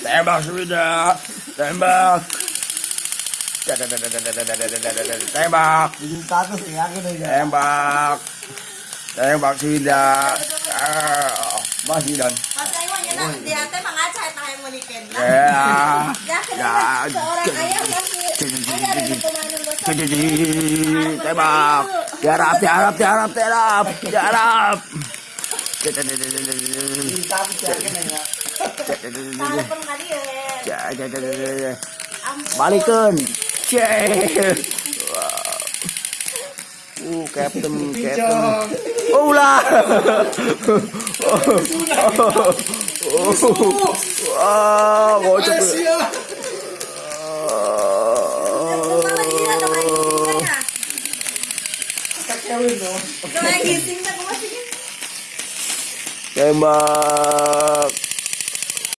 Tembak sudah. Tembak. Tembak. Status ya ya. Tembak. Tembak sudah. Ah, Masih dan. Masa iwan ya nak dia teh mangacai tahan menikin. Ya. Ya Ya. seorang ayah besar. Tembak. Tiarap, tiarap, tiarap, tiarap, tiarap. Bikin status ya aku nih ya. Cek. Uh, Captain, Captain. Oh lah. Gising tak masih. Tembak.